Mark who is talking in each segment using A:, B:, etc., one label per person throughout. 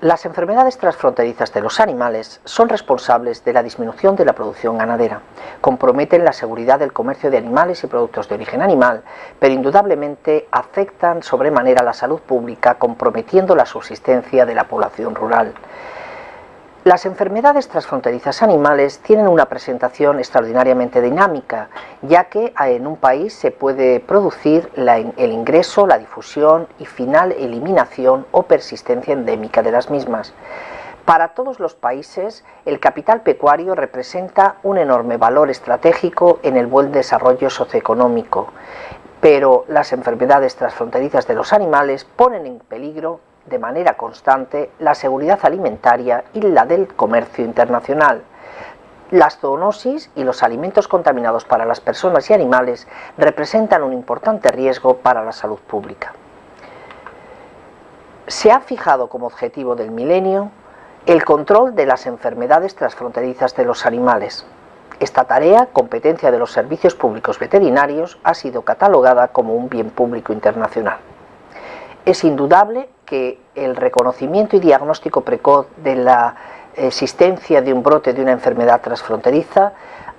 A: Las enfermedades transfronterizas de los animales son responsables de la disminución de la producción ganadera, comprometen la seguridad del comercio de animales y productos de origen animal, pero indudablemente afectan sobremanera la salud pública comprometiendo la subsistencia de la población rural. Las enfermedades transfronterizas animales tienen una presentación extraordinariamente dinámica, ya que en un país se puede producir el ingreso, la difusión y final eliminación o persistencia endémica de las mismas. Para todos los países, el capital pecuario representa un enorme valor estratégico en el buen desarrollo socioeconómico, pero las enfermedades transfronterizas de los animales ponen en peligro de manera constante la seguridad alimentaria y la del comercio internacional. Las zoonosis y los alimentos contaminados para las personas y animales representan un importante riesgo para la salud pública. Se ha fijado como objetivo del milenio el control de las enfermedades transfronterizas de los animales. Esta tarea, competencia de los servicios públicos veterinarios, ha sido catalogada como un bien público internacional. Es indudable que el reconocimiento y diagnóstico precoz de la existencia de un brote de una enfermedad transfronteriza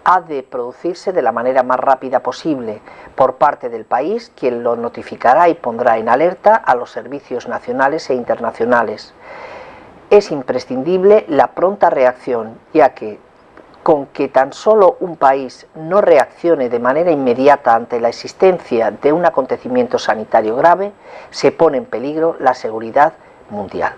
A: ha de producirse de la manera más rápida posible por parte del país, quien lo notificará y pondrá en alerta a los servicios nacionales e internacionales. Es imprescindible la pronta reacción, ya que con que tan solo un país no reaccione de manera inmediata ante la existencia de un acontecimiento sanitario grave, se pone en peligro la seguridad mundial.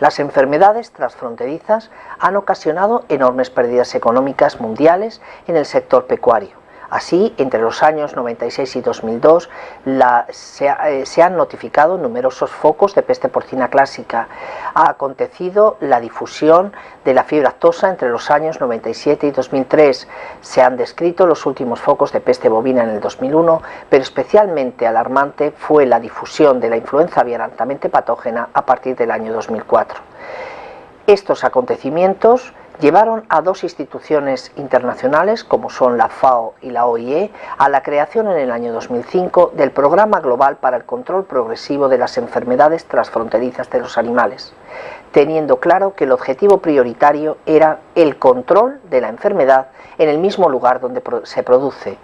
A: Las enfermedades transfronterizas han ocasionado enormes pérdidas económicas mundiales en el sector pecuario Así, entre los años 96 y 2002 eh, se, han notificado numerosos focos de peste porcina clásica. Ha acontecido la difusión de la fiebre actosa entre los años 97 y 2003. Se han descrito los últimos focos de peste bovina en el 2001, pero especialmente alarmante fue la difusión de la influenza aviar altamente patógena a partir del año 2004. Estos acontecimientos llevaron a dos instituciones internacionales, como son la FAO y la OIE, a la creación en el año 2005 del Programa Global para el Control Progresivo de las Enfermedades Transfronterizas de los Animales, teniendo claro que el objetivo prioritario era el control de la enfermedad en el mismo lugar donde se produce.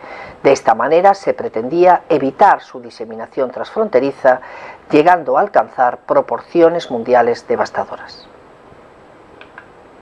A: De esta manera se pretendía evitar su diseminación transfronteriza, llegando a alcanzar proporciones mundiales devastadoras.